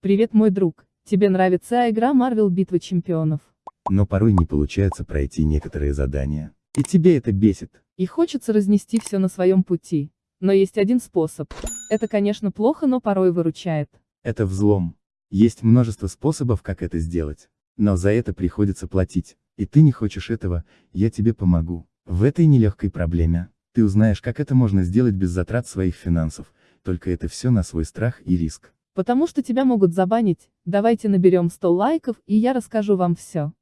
Привет, мой друг. Тебе нравится игра Marvel Битва Чемпионов? Но порой не получается пройти некоторые задания. И тебе это бесит. И хочется разнести все на своем пути. Но есть один способ. Это, конечно, плохо, но порой выручает. Это взлом. Есть множество способов, как это сделать. Но за это приходится платить. И ты не хочешь этого, я тебе помогу. В этой нелегкой проблеме. Ты узнаешь, как это можно сделать без затрат своих финансов. Только это все на свой страх и риск. Потому что тебя могут забанить, давайте наберем 100 лайков, и я расскажу вам все.